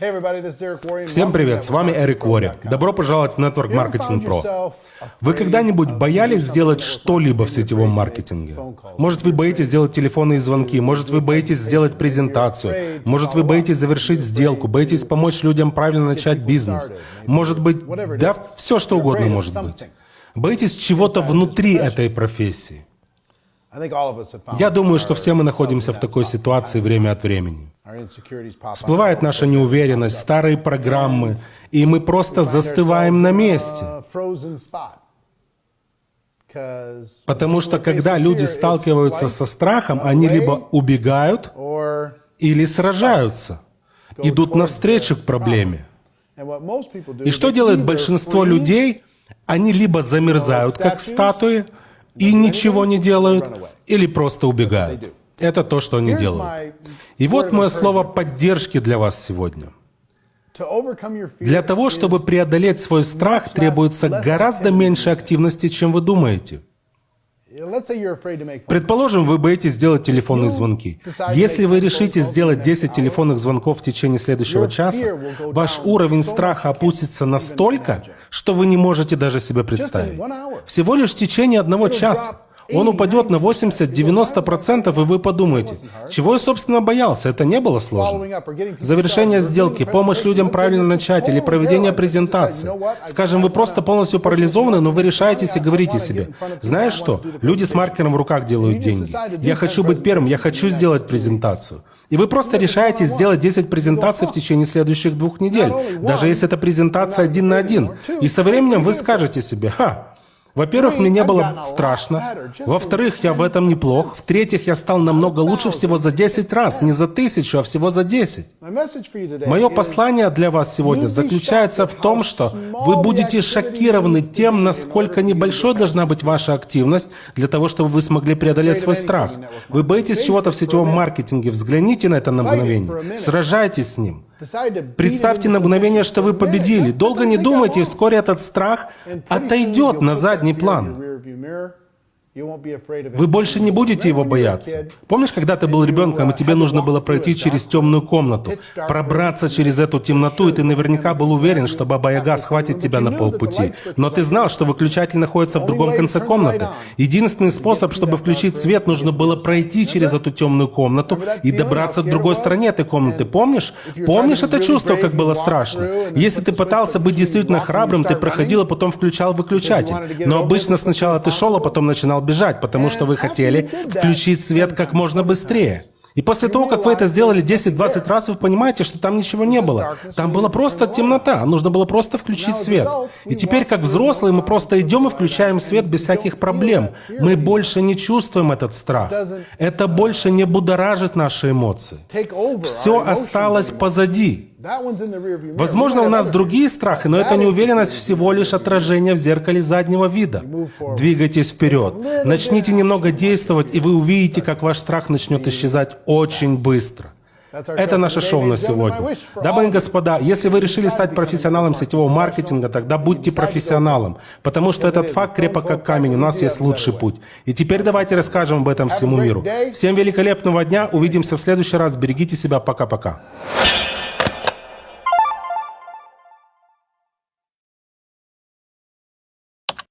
Всем привет, с вами Эрик Вори. Добро пожаловать в Network Marketing Pro. Вы когда-нибудь боялись сделать что-либо в сетевом маркетинге? Может, вы боитесь сделать телефонные звонки, может, вы боитесь сделать презентацию, может, вы боитесь завершить сделку, боитесь помочь людям правильно начать бизнес. Может быть, да, все что угодно может быть. Боитесь чего-то внутри этой профессии. Я думаю, что все мы находимся в такой ситуации время от времени. Всплывает наша неуверенность, старые программы, и мы просто застываем на месте. Потому что когда люди сталкиваются со страхом, они либо убегают или сражаются, идут навстречу к проблеме. И что делает большинство людей? Они либо замерзают, как статуи, и ничего не делают, или просто убегают. Это то, что они делают. И вот мое слово поддержки для вас сегодня. Для того, чтобы преодолеть свой страх, требуется гораздо меньше активности, чем вы думаете. Предположим, вы боитесь сделать телефонные звонки. Если вы решите сделать 10 телефонных звонков в течение следующего часа, ваш уровень страха опустится настолько, что вы не можете даже себе представить. Всего лишь в течение одного часа он упадет на 80-90%, и вы подумаете, чего я, собственно, боялся, это не было сложно. Завершение сделки, помощь людям правильно начать или проведение презентации. Скажем, вы просто полностью парализованы, но вы решаетесь и говорите себе, знаешь что, люди с маркером в руках делают деньги. Я хочу быть первым, я хочу сделать презентацию. И вы просто решаете сделать 10 презентаций в течение следующих двух недель, даже если это презентация один на один. И со временем вы скажете себе, ха, во-первых, мне не было страшно. Во-вторых, я в этом неплох. В-третьих, я стал намного лучше всего за 10 раз. Не за тысячу, а всего за 10. Мое послание для вас сегодня заключается в том, что вы будете шокированы тем, насколько небольшой должна быть ваша активность для того, чтобы вы смогли преодолеть свой страх. Вы боитесь чего-то в сетевом маркетинге. Взгляните на это на мгновение. Сражайтесь с ним. Представьте на мгновение, что вы победили. Долго не думайте, вскоре этот страх отойдет на задний план. Вы больше не будете его бояться. Помнишь, когда ты был ребенком, и тебе нужно было пройти через темную комнату, пробраться через эту темноту, и ты наверняка был уверен, что Баба Яга схватит тебя на полпути. Но ты знал, что выключатель находится в другом конце комнаты. Единственный способ, чтобы включить свет, нужно было пройти через эту темную комнату и добраться к другой стороне этой комнаты. Помнишь? Помнишь это чувство, как было страшно? Если ты пытался быть действительно храбрым, ты проходил, а потом включал выключатель. Но обычно сначала ты шел, а потом начинал начинал бежать, потому что вы хотели включить свет как можно быстрее. И после того, как вы это сделали 10-20 раз, вы понимаете, что там ничего не было. Там была просто темнота, нужно было просто включить свет. И теперь, как взрослые, мы просто идем и включаем свет без всяких проблем. Мы больше не чувствуем этот страх. Это больше не будоражит наши эмоции. Все осталось позади. Возможно, у нас другие страхи, но это неуверенность всего лишь отражение в зеркале заднего вида. Двигайтесь вперед. Начните немного действовать, и вы увидите, как ваш страх начнет исчезать очень быстро. Это наше шоу на сегодня. Дамы и господа, если вы решили стать профессионалом сетевого маркетинга, тогда будьте профессионалом, потому что этот факт крепок как камень, у нас есть лучший путь. И теперь давайте расскажем об этом всему миру. Всем великолепного дня, увидимся в следующий раз, берегите себя, пока-пока.